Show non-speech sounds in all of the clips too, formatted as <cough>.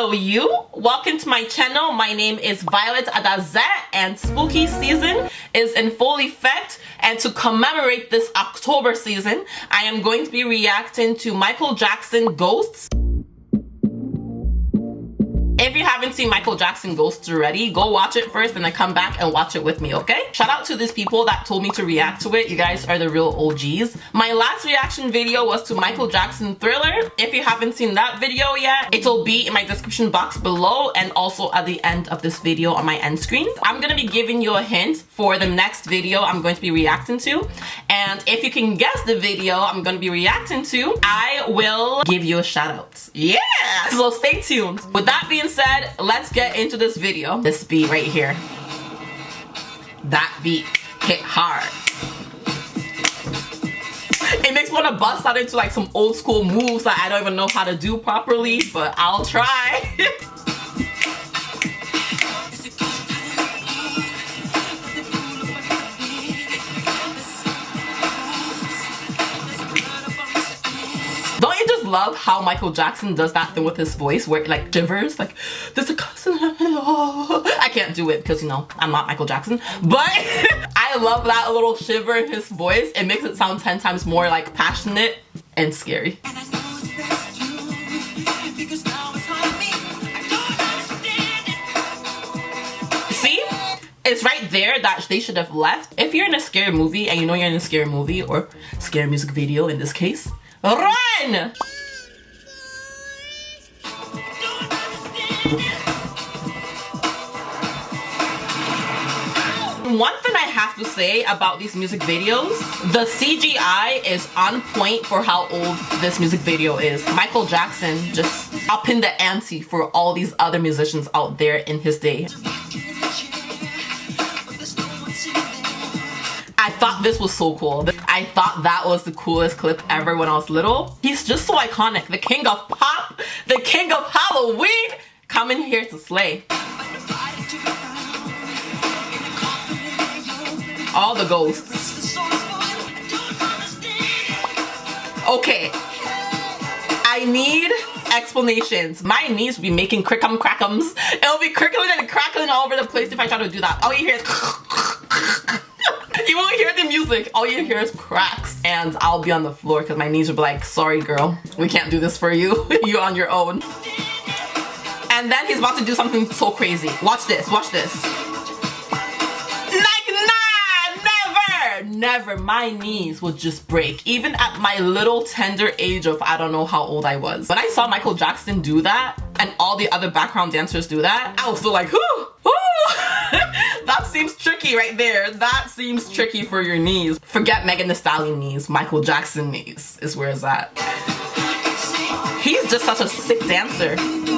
Hello you! Welcome to my channel. My name is Violet Adazet and spooky season is in full effect and to commemorate this October season, I am going to be reacting to Michael Jackson Ghosts haven't seen Michael Jackson Ghosts already, go watch it first and then come back and watch it with me, okay? Shout out to these people that told me to react to it. You guys are the real OGs. My last reaction video was to Michael Jackson Thriller. If you haven't seen that video yet, it'll be in my description box below and also at the end of this video on my end screen. I'm gonna be giving you a hint for the next video I'm going to be reacting to. And if you can guess the video I'm gonna be reacting to, I will give you a shout out. Yeah! So stay tuned. With that being being said, let's get into this video. This beat right here. That beat hit hard. It makes me want to bust out into like some old school moves that I don't even know how to do properly, but I'll try. <laughs> love how Michael Jackson does that thing with his voice where it like shivers like there's a cousin I can't do it because you know I'm not Michael Jackson. But <laughs> I love that little shiver in his voice. It makes it sound 10 times more like passionate and scary. See? It's right there that they should have left. If you're in a scary movie and you know you're in a scary movie or scary music video in this case run One thing I have to say about these music videos, the CGI is on point for how old this music video is. Michael Jackson just upping the ante for all these other musicians out there in his day. I thought this was so cool. I thought that was the coolest clip ever when I was little. He's just so iconic. The king of pop, the king of Halloween, coming here to slay. All the ghosts. Okay. I need explanations. My knees will be making crickum crackums. It'll be crickling and crackling all over the place if I try to do that. All you hear is <laughs> you won't hear the music. All you hear is cracks. And I'll be on the floor because my knees will be like, sorry girl, we can't do this for you. <laughs> you on your own. And then he's about to do something so crazy. Watch this, watch this. Like, nah, never, never. My knees would just break. Even at my little tender age of I don't know how old I was. When I saw Michael Jackson do that and all the other background dancers do that, I was still like, whoo, whoo. <laughs> that seems tricky right there. That seems tricky for your knees. Forget Megan Thee Stallion knees. Michael Jackson knees is where it's at. He's just such a sick dancer.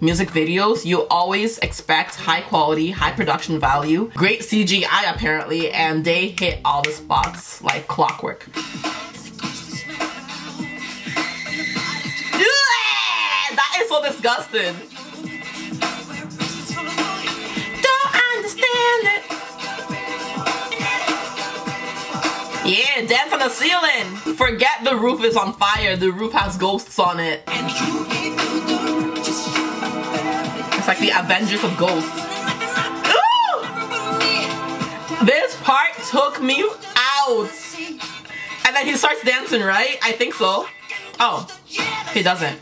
music videos, you always expect high quality, high production value, great CGI apparently, and they hit all the spots like clockwork. that is so disgusting. Don't understand it. Yeah, dance on the ceiling. Forget the roof is on fire. The roof has ghosts on it. It's like the Avengers of ghosts. Ooh! <gasps> This part took me out. And then he starts dancing, right? I think so. Oh, he doesn't.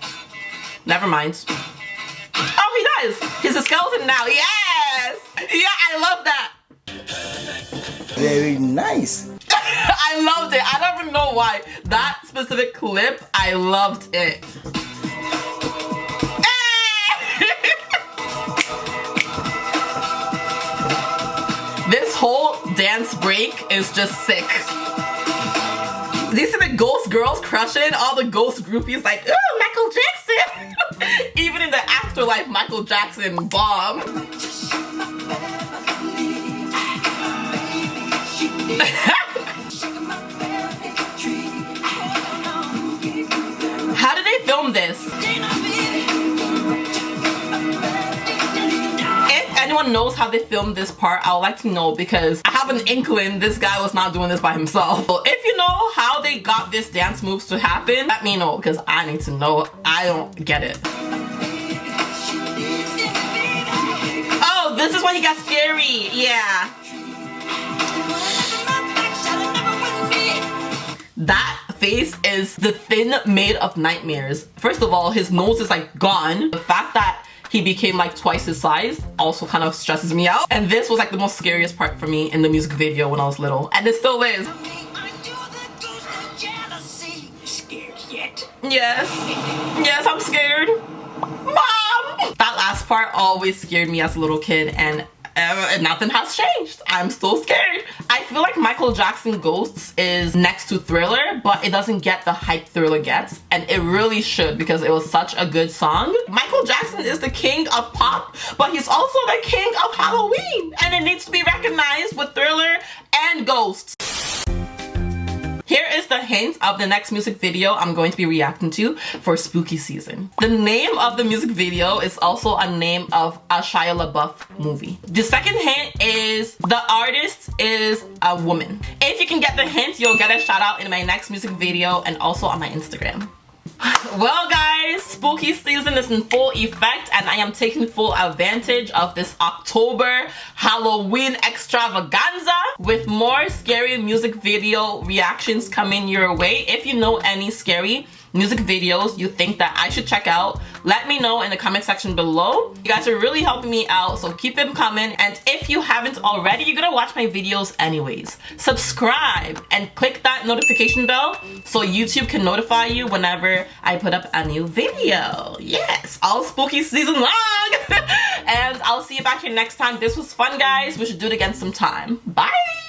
Never mind. Oh, he does. He's a skeleton now. Yes! Yeah, I love that. Very nice. <laughs> I loved it. I don't even know why. That specific clip, I loved it. Dance break is just sick. These are the ghost girls crushing all the ghost groupies like, ooh, Michael Jackson. <laughs> Even in the afterlife, Michael Jackson bomb. <laughs> anyone knows how they filmed this part, I would like to know because I have an inkling this guy was not doing this by himself. So if you know how they got this dance moves to happen, let me know because I need to know. I don't get it. Oh, this is when he got scary. Yeah. That face is the thin made of nightmares. First of all, his nose is like gone. The fact that he became like twice his size also kind of stresses me out. And this was like the most scariest part for me in the music video when I was little. And it still is. Yes. Yes, I'm scared. Mom! That last part always scared me as a little kid and uh, nothing has changed. I'm still scared. I feel like Michael Jackson Ghosts is next to Thriller, but it doesn't get the hype Thriller gets, and it really should because it was such a good song. Michael Jackson is the king of pop, but he's also the king of Halloween, and it needs to be recognized with Thriller and Ghosts. Here is the hint of the next music video I'm going to be reacting to for spooky season. The name of the music video is also a name of a Shia LaBeouf movie. The second hint is the artist is a woman. If you can get the hint, you'll get a shout out in my next music video and also on my Instagram. Well guys, spooky season is in full effect and I am taking full advantage of this October Halloween extravaganza with more scary music video reactions coming your way. If you know any scary music videos you think that I should check out, let me know in the comment section below. You guys are really helping me out, so keep them coming. And if you haven't already, you're gonna watch my videos anyways. Subscribe and click that notification bell so YouTube can notify you whenever I put up a new video. Yes, all spooky season long. <laughs> and I'll see you back here next time. This was fun, guys. We should do it again sometime. Bye.